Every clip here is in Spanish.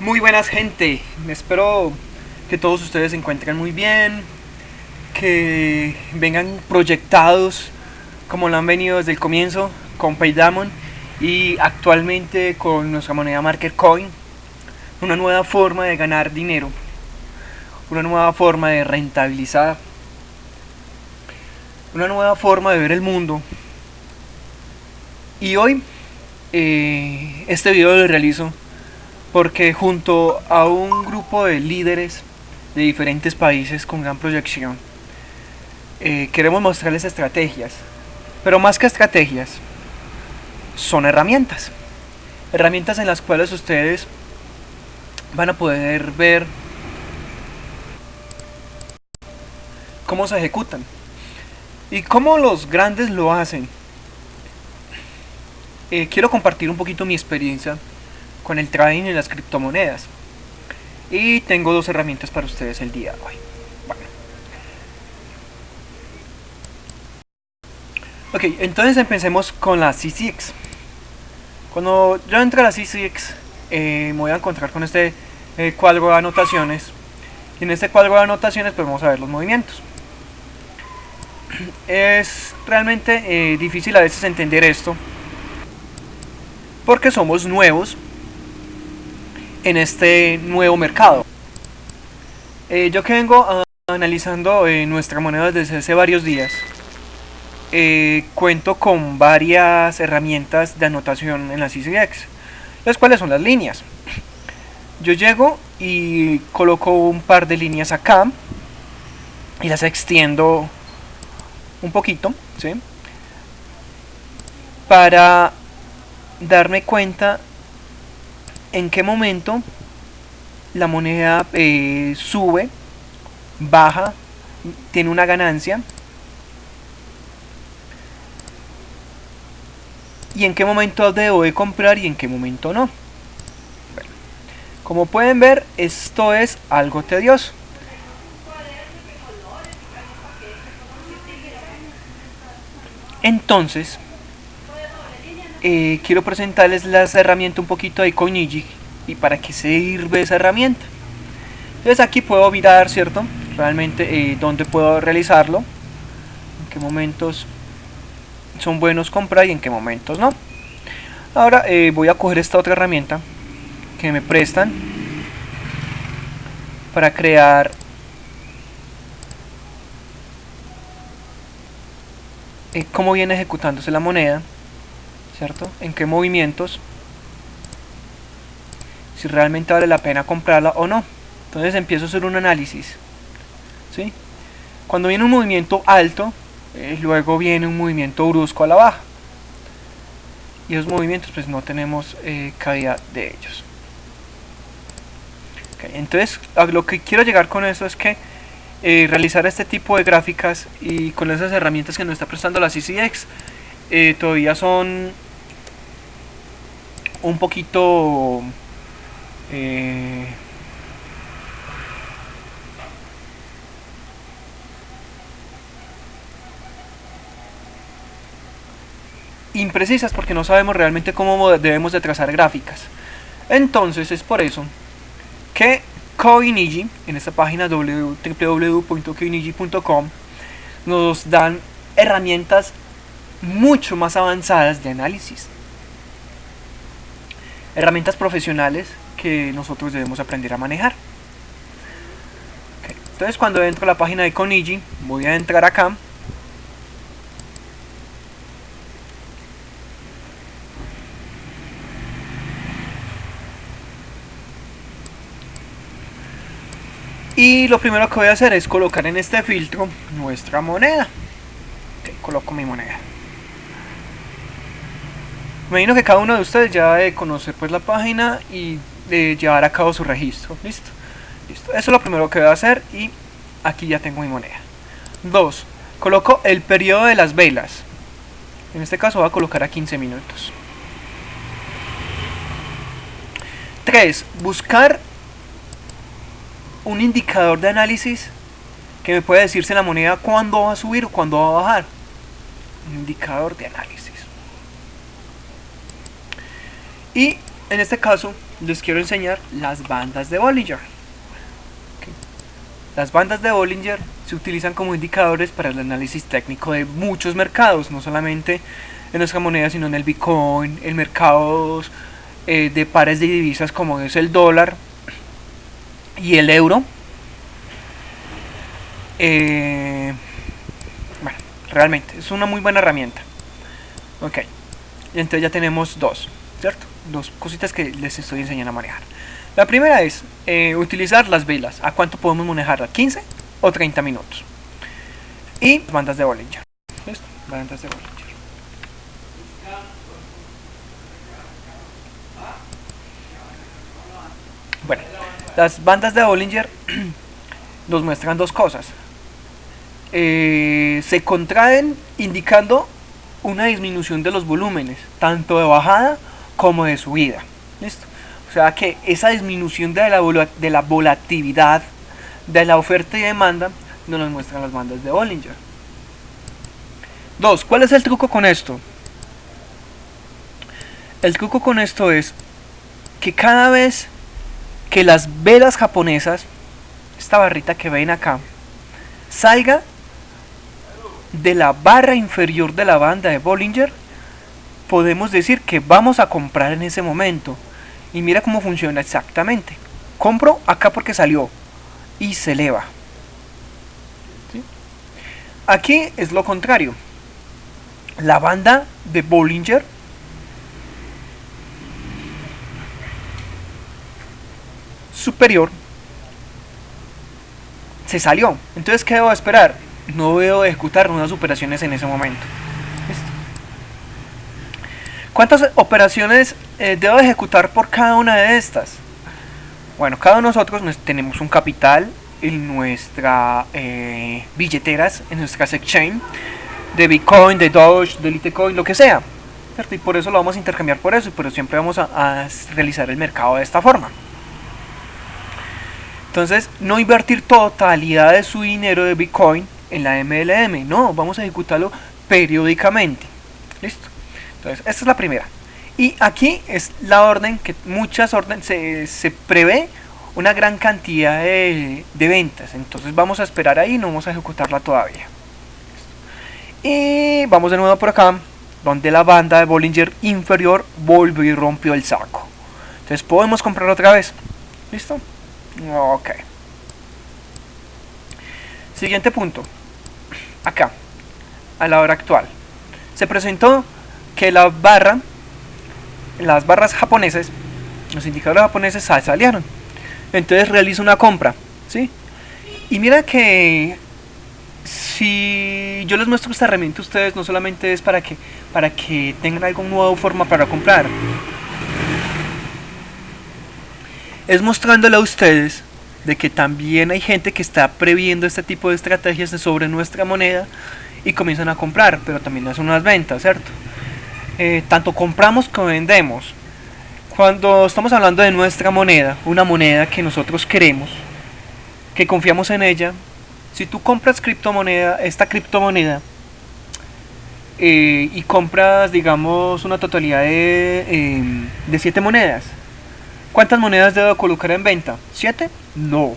Muy buenas gente, espero que todos ustedes se encuentren muy bien, que vengan proyectados como lo han venido desde el comienzo con Paydamon y actualmente con nuestra moneda Market Coin, una nueva forma de ganar dinero, una nueva forma de rentabilizar, una nueva forma de ver el mundo. Y hoy eh, este video lo realizo porque junto a un grupo de líderes de diferentes países con gran proyección eh, queremos mostrarles estrategias pero más que estrategias son herramientas. Herramientas en las cuales ustedes van a poder ver cómo se ejecutan y cómo los grandes lo hacen. Eh, quiero compartir un poquito mi experiencia con el trading y las criptomonedas. Y tengo dos herramientas para ustedes el día de hoy. Bueno. Ok, entonces empecemos con la CCX. Cuando yo entre a la CCX, eh, me voy a encontrar con este eh, cuadro de anotaciones. Y en este cuadro de anotaciones pues vamos a ver los movimientos. Es realmente difícil a veces entender esto porque somos nuevos en este nuevo mercado. Eh, yo que vengo analizando eh, nuestra moneda desde hace varios días, eh, cuento con varias herramientas de anotación en la CCX, las cuales son las líneas. Yo llego y coloco un par de líneas acá y las extiendo un poquito, ¿sí? Para darme cuenta en qué momento la moneda eh, sube, baja, tiene una ganancia y en qué momento debo de comprar y en qué momento no. como pueden ver, esto es algo tedioso. Entonces, eh, quiero presentarles las herramientas un poquito de Coinigi y para qué sirve esa herramienta. Entonces aquí puedo mirar, ¿cierto? Realmente eh, dónde puedo realizarlo, en qué momentos son buenos comprar y en qué momentos no. Ahora eh, voy a coger esta otra herramienta que me prestan para crear cómo viene ejecutándose la moneda ¿cierto? En qué movimientos, si realmente vale la pena comprarla o no. Entonces empiezo a hacer un análisis, ¿sí? Cuando viene un movimiento alto, eh, luego viene un movimiento brusco a la baja. Y esos movimientos pues no tenemos eh, calidad de ellos. entonces a lo que quiero llegar con eso es que eh, realizar este tipo de gráficas y con esas herramientas que nos está prestando la CCX todavía son un poquito eh, imprecisas porque no sabemos realmente cómo debemos de trazar gráficas. Entonces es por eso que Coinigi en esta página www.coinigi.com nos dan herramientas mucho más avanzadas de análisis herramientas profesionales que nosotros debemos aprender a manejar. Entonces cuando entro a la página de Conigi, voy a entrar acá. Y lo primero que voy a hacer es colocar en este filtro nuestra moneda. coloco mi moneda. Me imagino que cada uno de ustedes ya debe conocer pues la página y de llevar a cabo su registro. ¿Listo? Listo. Eso es lo primero que voy a hacer y aquí ya tengo mi moneda. 2. Coloco el periodo de las velas. En este caso voy a colocar a 15 minutos. 3. Buscar un indicador de análisis que me pueda decir si la moneda cuándo va a subir o cuándo va a bajar. Un indicador de análisis. Y en este caso les quiero enseñar las bandas de Bollinger. Las bandas de Bollinger se utilizan como indicadores para el análisis técnico de muchos mercados, no solamente en nuestra moneda, sino en el Bitcoin, en mercados eh, de pares de divisas como es el dólar y el euro. Eh, bueno, realmente es una muy buena herramienta. Ok, entonces ya tenemos dos, ¿cierto? Dos cositas que les estoy enseñando a manejar. La primera es eh, utilizar las velas. ¿A cuánto podemos manejarla? ¿15 o 30 minutos? Y bandas de Bollinger. ¿Listo? Bandas de Bollinger. Bueno, las bandas de Bollinger nos muestran dos cosas. Eh, se contraen indicando una disminución de los volúmenes, tanto de bajada como de subida. ¿Listo? O sea que esa disminución de la, volatilidad de la oferta y demanda nos lo muestran las bandas de Bollinger. Dos, ¿cuál es el truco con esto? El truco con esto es que cada vez que las velas japonesas, esta barrita que ven acá, salga de la barra inferior de la banda de Bollinger, podemos decir que vamos a comprar en ese momento. Y mira cómo funciona exactamente. Compro acá porque salió y se eleva. Aquí es lo contrario. La banda de Bollinger superior se salió. Entonces, ¿qué debo esperar? No debo ejecutar nuevas operaciones en ese momento. ¿Cuántas operaciones eh, debo ejecutar por cada una de estas? Bueno, cada uno de nosotros tenemos un capital en nuestras eh, billeteras, en nuestras exchange, de Bitcoin, de Doge, de Litecoin, lo que sea. Y por eso lo vamos a intercambiar por eso, pero siempre vamos a realizar el mercado de esta forma. Entonces, no invertir totalidad de su dinero de Bitcoin en la MLM, no, vamos a ejecutarlo periódicamente. ¿Listo? Entonces, esta es la primera. Y aquí es la orden que muchas órdenes se, prevé una gran cantidad de, ventas. Entonces vamos a esperar ahí, no vamos a ejecutarla todavía. Y vamos de nuevo por acá, donde la banda de Bollinger inferior volvió y rompió el saco. Entonces podemos comprar otra vez. ¿Listo? Ok. Siguiente punto. Acá, a la hora actual. Se presentó que la barra, las barras japoneses, los indicadores japoneses salieron. Entonces realizo una compra, ¿sí? Y mira que si yo les muestro esta herramienta a ustedes, no solamente es para que, para que tengan algo nuevo forma para comprar, es mostrándole a ustedes de que también hay gente que está previendo este tipo de estrategias sobre nuestra moneda y comienzan a comprar, pero también hacen unas ventas, ¿cierto? Eh, tanto compramos como vendemos. Cuando estamos hablando de nuestra moneda, una moneda que nosotros queremos, que confiamos en ella, si tú compras criptomoneda, esta criptomoneda, eh, y compras, digamos, una totalidad de, eh, de 7 monedas, ¿Cuántas monedas debo colocar en venta? ¿7? No.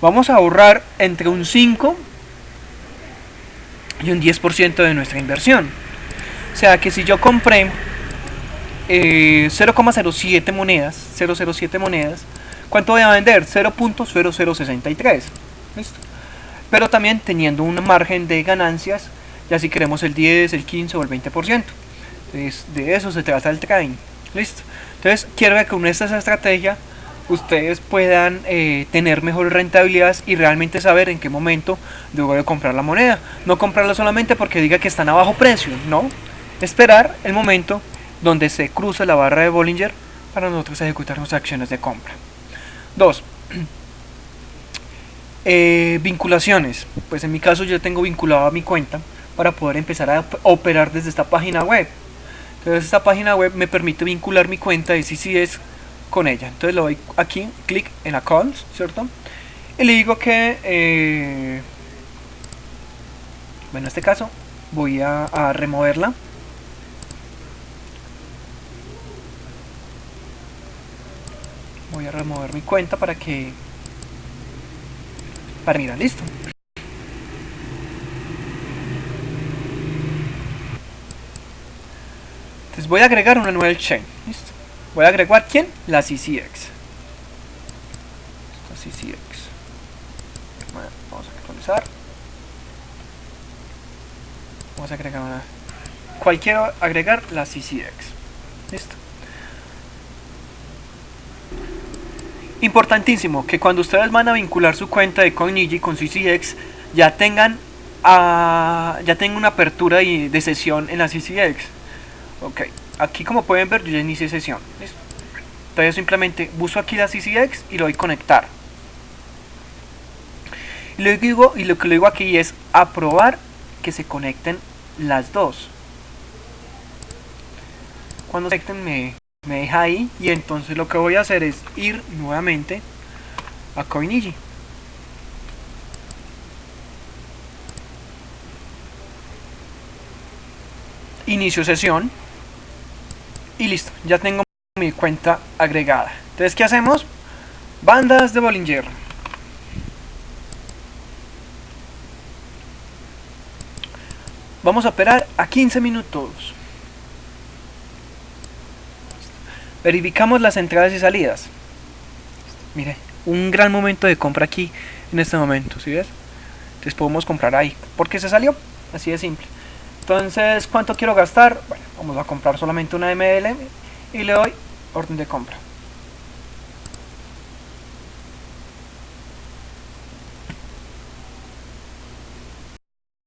Vamos a ahorrar entre un 5 y un 10% de nuestra inversión. O sea que si yo compré 0,07 eh, monedas, 007 monedas, ¿cuánto voy a vender? 0.0063. ¿Listo? Pero también teniendo un margen de ganancias, ya si queremos el 10, el 15 o el 20%. Entonces, de eso se trata el trading. ¿Listo? Entonces, quiero que con esta estrategia ustedes puedan eh, tener mejor rentabilidad y realmente saber en qué momento debo de comprar la moneda. No comprarla solamente porque diga que están a bajo precio, no. Esperar el momento donde se cruza la barra de Bollinger para nosotros ejecutar nuestras acciones de compra. 2. Eh, vinculaciones. Pues en mi caso yo tengo vinculado a mi cuenta para poder empezar a operar desde esta página web. Entonces esta página web me permite vincular mi cuenta de CCS con ella. Entonces le doy aquí, clic en Accounts, ¿cierto? Y le digo que, eh, bueno, en este caso voy a, a removerla. A remover mi cuenta para que para mirar listo. Entonces voy a agregar una nueva chain listo. Voy a agregar quién la CCX la CCX bueno, vamos a actualizar. Vamos a agregar una cual quiero agregar la CCX listo Importantísimo que cuando ustedes van a vincular su cuenta de CoinEasy con CCX ya tengan uh, ya tengan una apertura de sesión en la CCX. Ok, aquí como pueden ver yo ya inicié sesión. ¿listo? Entonces simplemente busco aquí la CCX y lo doy conectar. Y lo, digo, y lo que le digo aquí es aprobar que se conecten las dos. Cuando se conecten me, me deja ahí y entonces lo que voy a hacer es ir nuevamente a CoinEasy inicio sesión y listo, ya tengo mi cuenta agregada. Entonces ¿qué hacemos? bandas de Bollinger. Vamos a operar a 15 minutos verificamos las entradas y salidas. Mire un gran momento de compra aquí en este momento ¿sí ves? entonces podemos comprar ahí porque se salió así de simple. Entonces cuánto quiero gastar bueno vamos a comprar solamente una ML y le doy orden de compra